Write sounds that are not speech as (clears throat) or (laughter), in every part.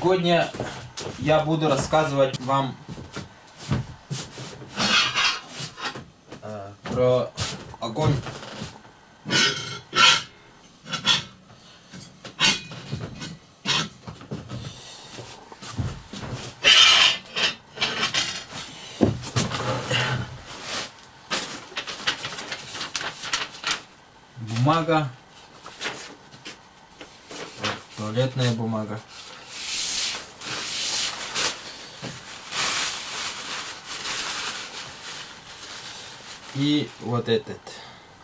Сегодня я буду рассказывать вам э, про огонь. Бумага. Туалетная бумага. И вот этот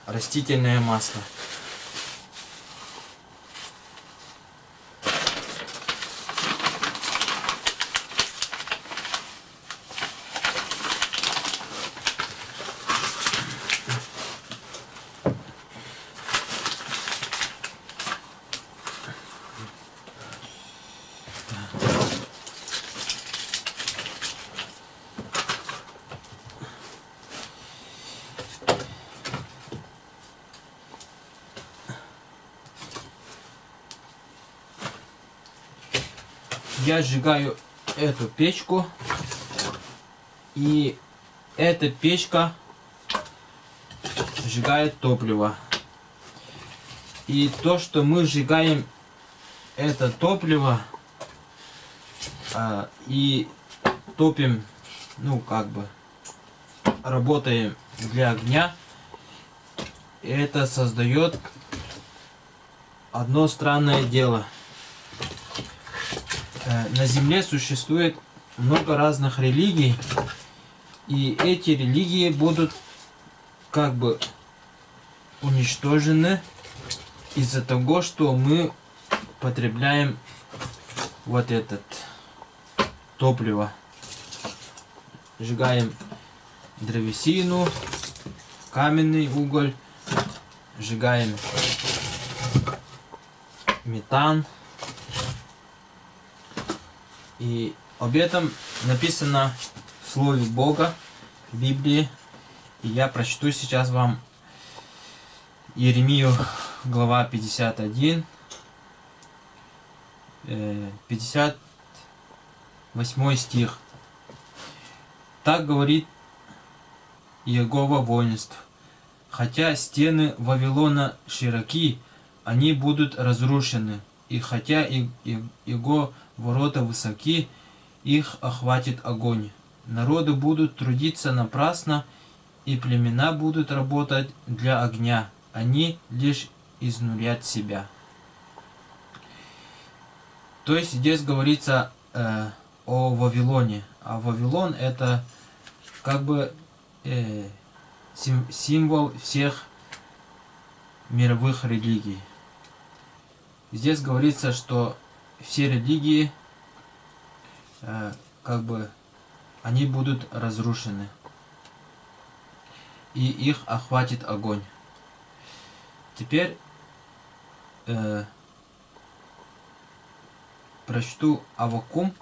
растительное масло. Я сжигаю эту печку. И эта печка сжигает топливо. И то, что мы сжигаем это топливо а, и топим, ну как бы, работаем для огня, это создает одно странное дело – на Земле существует много разных религий, и эти религии будут как бы уничтожены из-за того, что мы потребляем вот этот топливо. Сжигаем древесину, каменный уголь, сжигаем метан. И об этом написано в Слове Бога, в Библии. И я прочту сейчас вам Еремию, глава 51, 58 э, стих. Так говорит Иегова воинств. Хотя стены Вавилона широки, они будут разрушены. И хотя его ворота высоки, их охватит огонь. Народы будут трудиться напрасно, и племена будут работать для огня. Они лишь изнурят себя. То есть здесь говорится э, о Вавилоне. А Вавилон это как бы э, сим, символ всех мировых религий. Здесь говорится, что все религии, э, как бы, они будут разрушены. И их охватит огонь. Теперь э, прочту Авакум,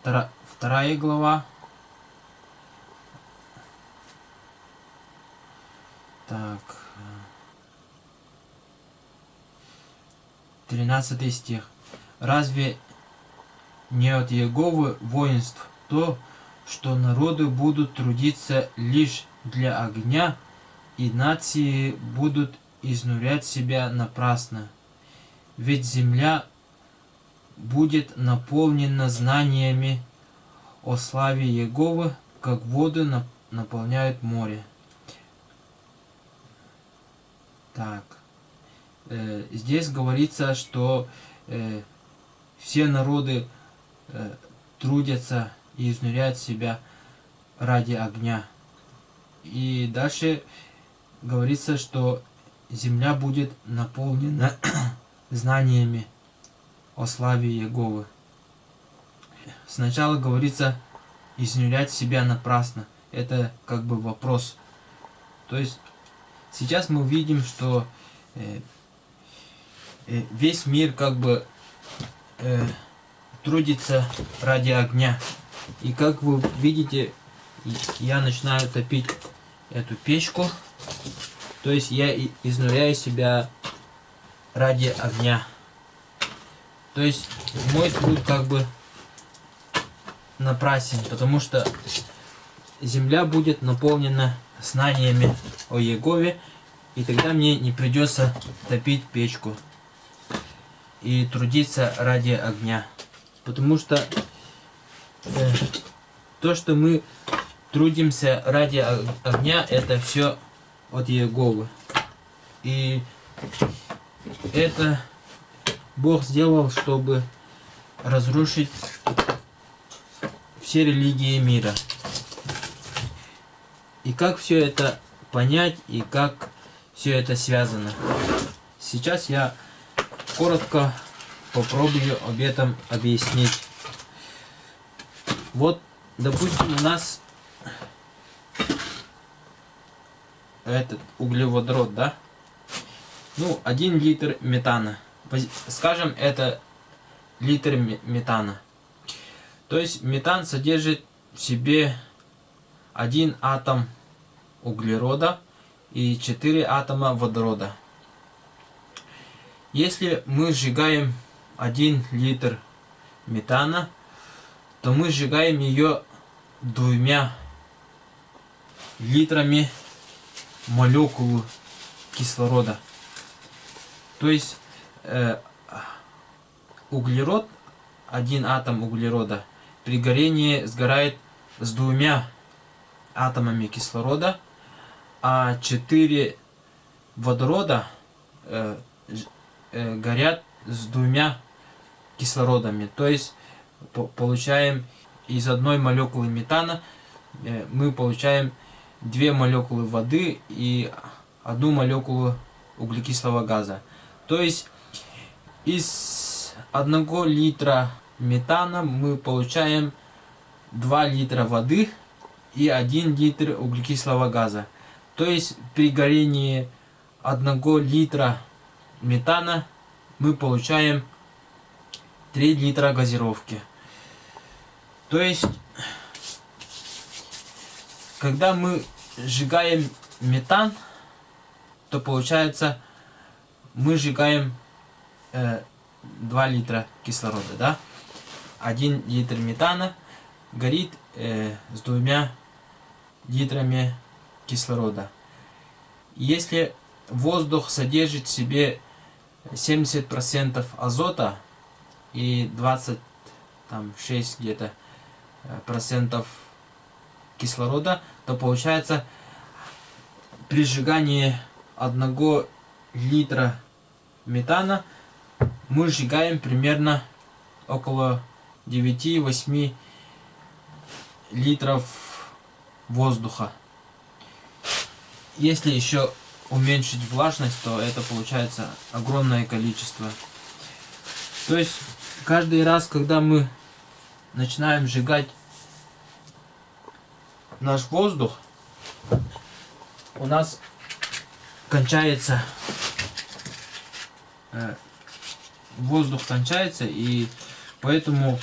втора, вторая глава. Так. 13 стих. Разве не от Еговы воинств то, что народы будут трудиться лишь для огня, и нации будут изнурять себя напрасно? Ведь земля будет наполнена знаниями о славе Еговы, как воды наполняют море. Так. Э, здесь говорится, что э, все народы э, трудятся и изнуряют себя ради огня. И дальше говорится, что земля будет наполнена (clears throat) знаниями о славе Иеговы. Сначала говорится изнурять себя напрасно. Это как бы вопрос. То есть сейчас мы видим, что э, э, весь мир как бы э, трудится ради огня. И как вы видите, я начинаю топить эту печку. То есть я изнуряю себя ради огня. То есть мой труд как бы напрасен, потому что земля будет наполнена знаниями о Егове, и тогда мне не придется топить печку и трудиться ради огня. Потому что э, то, что мы трудимся ради огня, это все от Еговы. И это Бог сделал, чтобы разрушить все религии мира. И как все это понять и как все это связано. Сейчас я коротко попробую об этом объяснить. Вот, допустим, у нас этот углеводород, да? Ну, один литр метана. Скажем, это литр метана. То есть метан содержит в себе один атом углерода и 4 атома водорода. Если мы сжигаем 1 литр метана, то мы сжигаем ее двумя литрами молекулы кислорода. То есть э, углерод, один атом углерода, при горении сгорает с двумя атомами кислорода, а четыре водорода э, горят с двумя кислородами. То есть по получаем из одной молекулы метана э, мы получаем две молекулы воды и одну молекулу углекислого газа. То есть из одного литра метана мы получаем 2 литра воды и 1 литр углекислого газа. То есть при горении 1 литра метана мы получаем 3 литра газировки. То есть, когда мы сжигаем метан, то получается мы сжигаем э, 2 литра кислорода, да? 1 литр метана горит э, с двумя литрами кислорода. Если воздух содержит в себе 70% азота и 26 где-то э, процентов кислорода, то получается при сжигании одного литра метана мы сжигаем примерно около 9-8 литров воздуха. Если еще уменьшить влажность, то это получается огромное количество. То есть каждый раз, когда мы начинаем сжигать наш воздух, у нас кончается э, воздух кончается и поэтому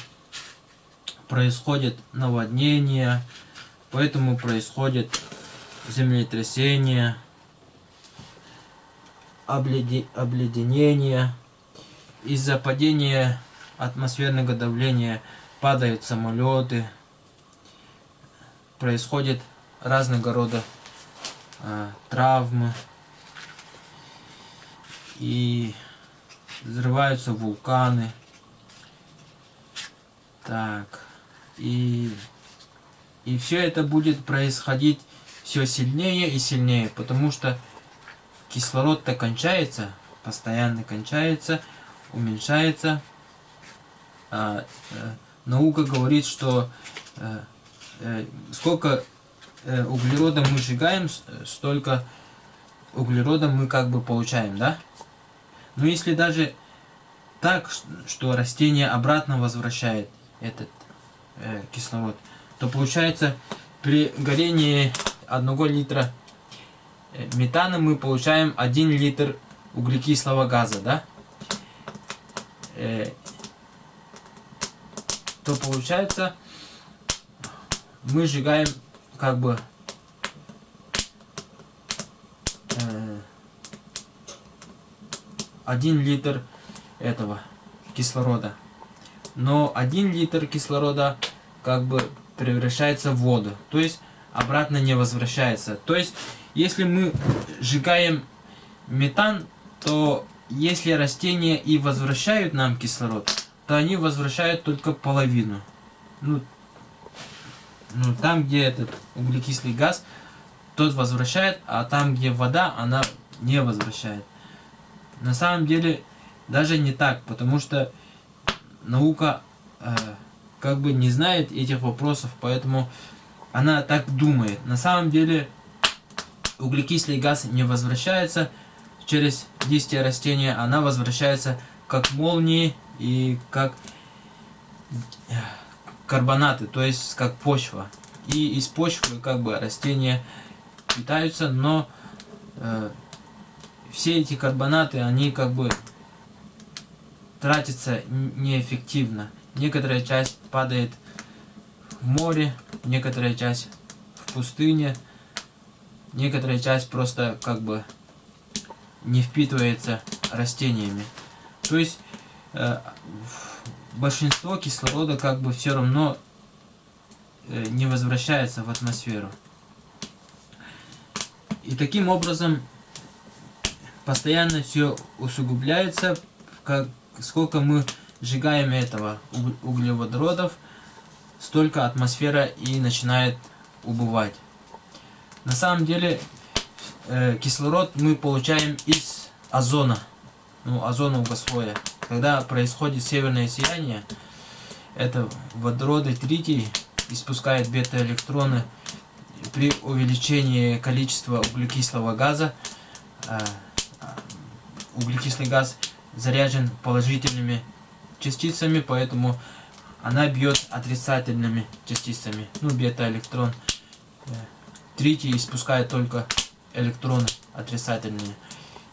происходит наводнение, поэтому происходит землетрясение, обледенение. Из-за падения атмосферного давления падают самолеты, происходят разного рода э, травмы и взрываются вулканы. Так. И, и все это будет происходить все сильнее и сильнее, потому что кислород-то кончается, постоянно кончается, уменьшается. А, э, наука говорит, что э, э, сколько э, углерода мы сжигаем, столько углерода мы как бы получаем, да? Но если даже так, что растение обратно возвращает этот э, кислород, то получается при горении 1 литра э, метана мы получаем 1 литр углекислого газа, да? Э, то получается мы сжигаем как бы э, 1 литр этого кислорода. Но 1 литр кислорода как бы превращается в воду. То есть обратно не возвращается. То есть если мы сжигаем метан, то если растения и возвращают нам кислород, то они возвращают только половину. Ну, ну там, где этот углекислый газ, тот возвращает, а там, где вода, она не возвращает. На самом деле, даже не так, потому что наука э, как бы не знает этих вопросов, поэтому она так думает. На самом деле, углекислый газ не возвращается через листья растения, она возвращается как молнии и как э, карбонаты, то есть как почва. И из почвы как бы растения питаются, но э, все эти карбонаты, они как бы тратятся неэффективно. Некоторая часть падает море, некоторая часть в пустыне, некоторая часть просто как бы не впитывается растениями. То есть э, большинство кислорода как бы все равно э, не возвращается в атмосферу. И таким образом постоянно все усугубляется, как сколько мы сжигаем этого углеводородов, столько атмосфера и начинает убывать. На самом деле э, кислород мы получаем из озона, ну озонового слоя. Когда происходит северное сияние, это водороды тритий испускает бета-электроны при увеличении количества углекислого газа. Э, углекислый газ заряжен положительными частицами, поэтому она бьет отрицательными частицами. Ну, бета-электрон. Э, тритий испускает только электроны отрицательные.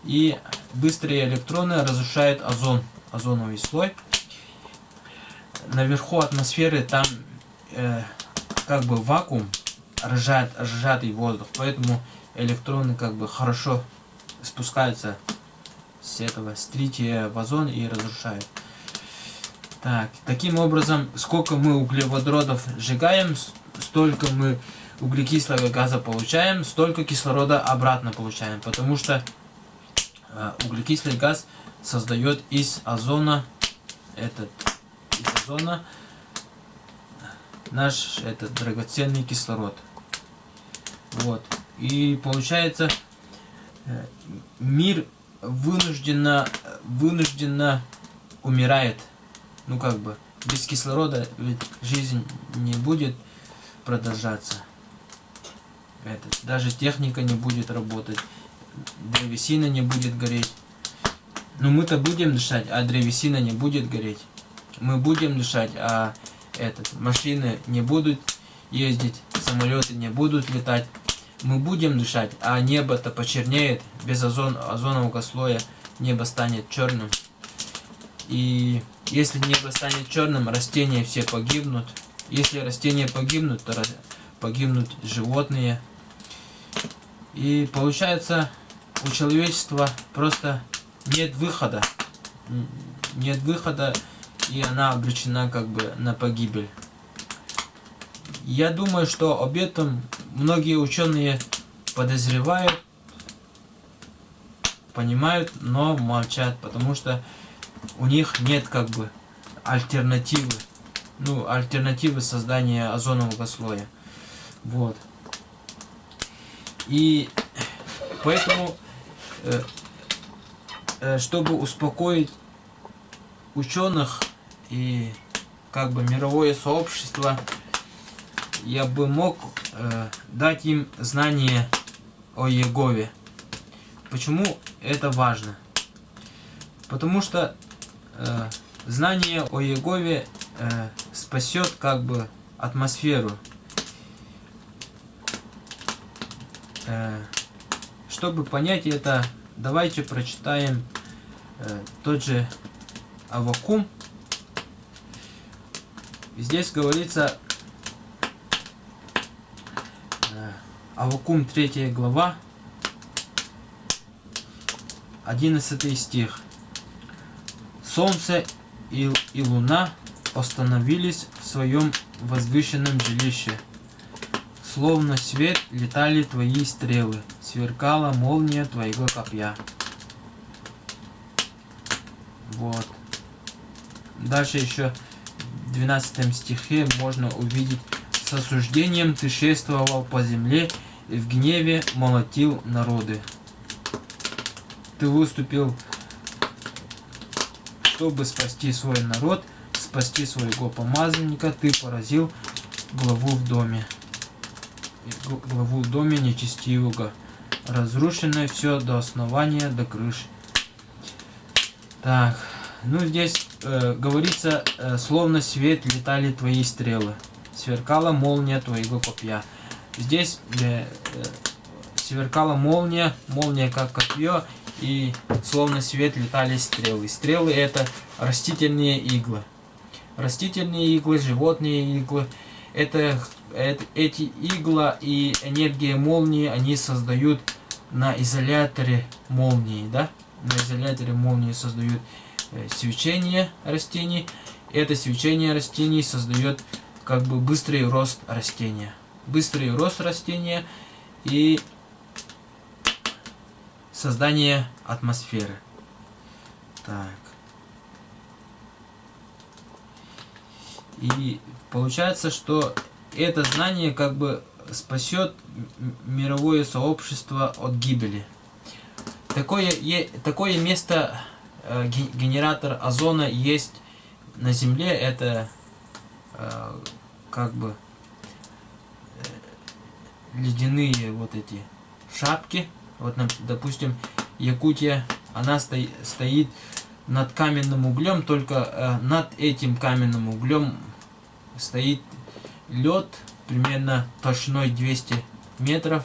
И быстрые электроны разрушают озон, озоновый слой. Наверху атмосферы там э, как бы вакуум, сжат, сжатый воздух, поэтому электроны как бы хорошо спускаются с этого, с трития в озон и разрушают. Так, таким образом, сколько мы углеводородов сжигаем, столько мы углекислого газа получаем, столько кислорода обратно получаем, потому что э, углекислый газ создает из озона этот из озона наш этот драгоценный кислород. Вот. И получается э, мир вынужденно вынужденно умирает ну как бы, без кислорода ведь жизнь не будет продолжаться. Это, даже техника не будет работать, древесина не будет гореть. Ну мы-то будем дышать, а древесина не будет гореть. Мы будем дышать, а этот, машины не будут ездить, самолеты не будут летать. Мы будем дышать, а небо-то почернеет, без озон, озонового слоя небо станет черным. И если небо станет черным, растения все погибнут. Если растения погибнут, то погибнут животные. И получается, у человечества просто нет выхода. Нет выхода, и она обречена как бы на погибель. Я думаю, что об этом многие ученые подозревают, понимают, но молчат, потому что у них нет как бы альтернативы. Ну, альтернативы создания озонового слоя. Вот. И поэтому, э, э, чтобы успокоить ученых и как бы мировое сообщество, я бы мог э, дать им знание о Егове. Почему это важно? Потому что э, знание о Егове э, спасет как бы атмосферу. Э, чтобы понять это, давайте прочитаем э, тот же Авакум. Здесь говорится э, Авакум 3 глава, 11 стих. Солнце и, и луна остановились в своем возвышенном жилище. Словно свет летали твои стрелы, сверкала молния твоего копья. Вот. Дальше еще в 12 стихе можно увидеть с осуждением ты шествовал по земле и в гневе молотил народы. Ты выступил, чтобы спасти свой народ, спасти своего помазанника, ты поразил главу в доме. Главу в доме нечестивого. Разрушено все до основания, до крыши. Так, ну здесь э, говорится, э, словно свет летали твои стрелы сверкала молния твоего копья. Здесь э, э, сверкала молния, молния как копье, и словно свет летали стрелы. Стрелы это растительные иглы. Растительные иглы, животные иглы. Это, это эти игла и энергия молнии, они создают на изоляторе молнии, да? На изоляторе молнии создают э, свечение растений. Это свечение растений создает как бы быстрый рост растения. Быстрый рост растения и создание атмосферы. Так. И получается, что это знание как бы спасет мировое сообщество от гибели. Такое, такое место, э, генератор озона есть на Земле, это э, как бы э, ледяные вот эти шапки. Вот, допустим, Якутия, она стоит, стоит над каменным углем, только э, над этим каменным углем стоит лед примерно толщиной 200 метров,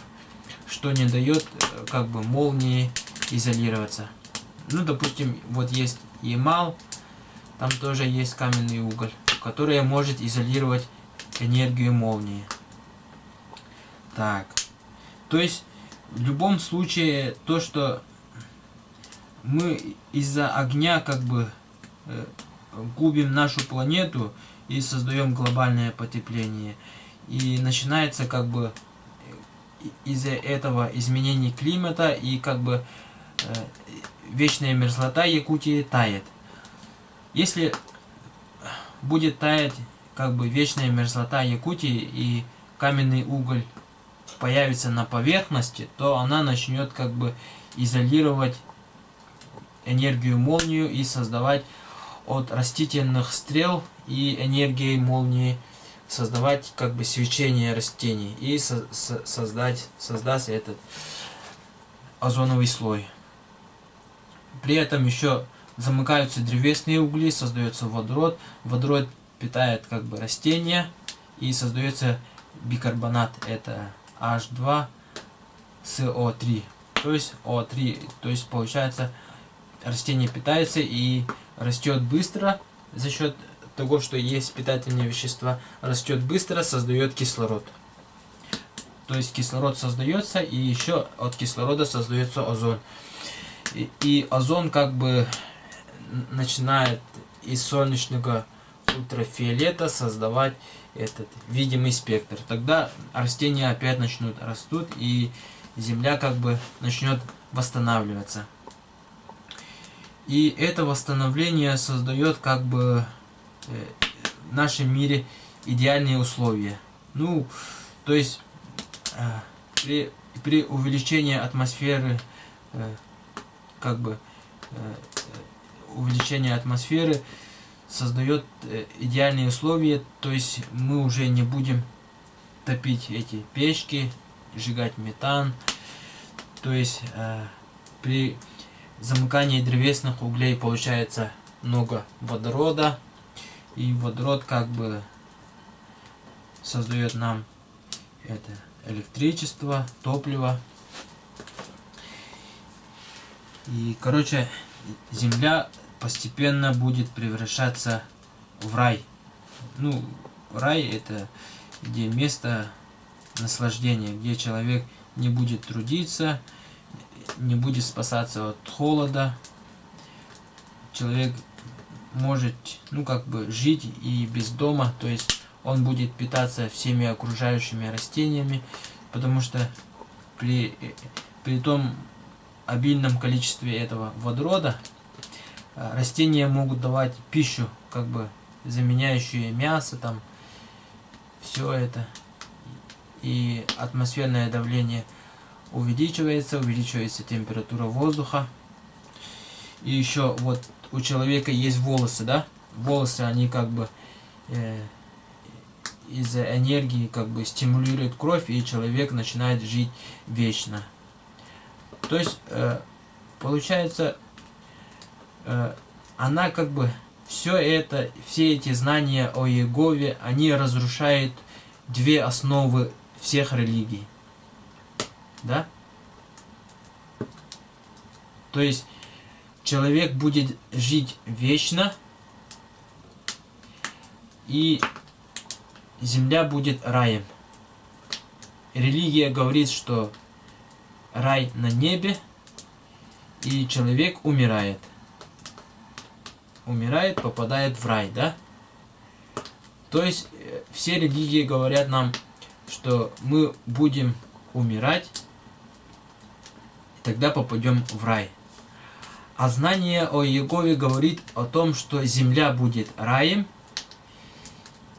что не дает э, как бы молнии изолироваться. Ну, допустим, вот есть Ямал, там тоже есть каменный уголь, который может изолировать энергию молнии. Так. То есть, в любом случае, то, что мы из-за огня как бы э, губим нашу планету и создаем глобальное потепление. И начинается как бы из-за этого изменение климата и как бы э, вечная мерзлота Якутии тает. Если будет таять как бы вечная мерзлота Якутии и каменный уголь появится на поверхности, то она начнет как бы изолировать энергию молнию и создавать от растительных стрел и энергии молнии создавать как бы свечение растений и со со создать создаст этот озоновый слой. При этом еще замыкаются древесные угли, создается водород. Водород питает как бы растения и создается бикарбонат, это H2SO3. То есть O3, то есть получается растение питается и растет быстро за счет того, что есть питательные вещества, растет быстро, создает кислород. То есть кислород создается и еще от кислорода создается озон. И, и озон как бы начинает из солнечного ультрафиолета создавать этот видимый спектр. Тогда растения опять начнут растут и Земля как бы начнет восстанавливаться. И это восстановление создает как бы э, в нашем мире идеальные условия. Ну, то есть э, при, при увеличении атмосферы, э, как бы увеличение атмосферы, создает э, идеальные условия, то есть мы уже не будем топить эти печки, сжигать метан, то есть э, при замыкании древесных углей получается много водорода, и водород как бы создает нам это электричество, топливо. И, короче, Земля постепенно будет превращаться в рай. Ну, рай это где место наслаждения, где человек не будет трудиться, не будет спасаться от холода. Человек может, ну, как бы жить и без дома, то есть он будет питаться всеми окружающими растениями, потому что при, при том обильном количестве этого водорода растения могут давать пищу, как бы заменяющую мясо, там, все это. И атмосферное давление увеличивается, увеличивается температура воздуха. И еще вот у человека есть волосы, да? Волосы, они как бы э, из-за энергии как бы стимулируют кровь, и человек начинает жить вечно. То есть, э, получается, э, она как бы все это, все эти знания о Егове, они разрушают две основы всех религий. Да? То есть, человек будет жить вечно, и земля будет раем. Религия говорит, что рай на небе, и человек умирает. Умирает, попадает в рай, да? То есть, э, все религии говорят нам, что мы будем умирать, и тогда попадем в рай. А знание о Егове говорит о том, что земля будет раем,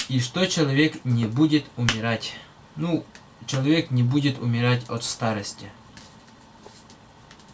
и что человек не будет умирать. Ну, человек не будет умирать от старости.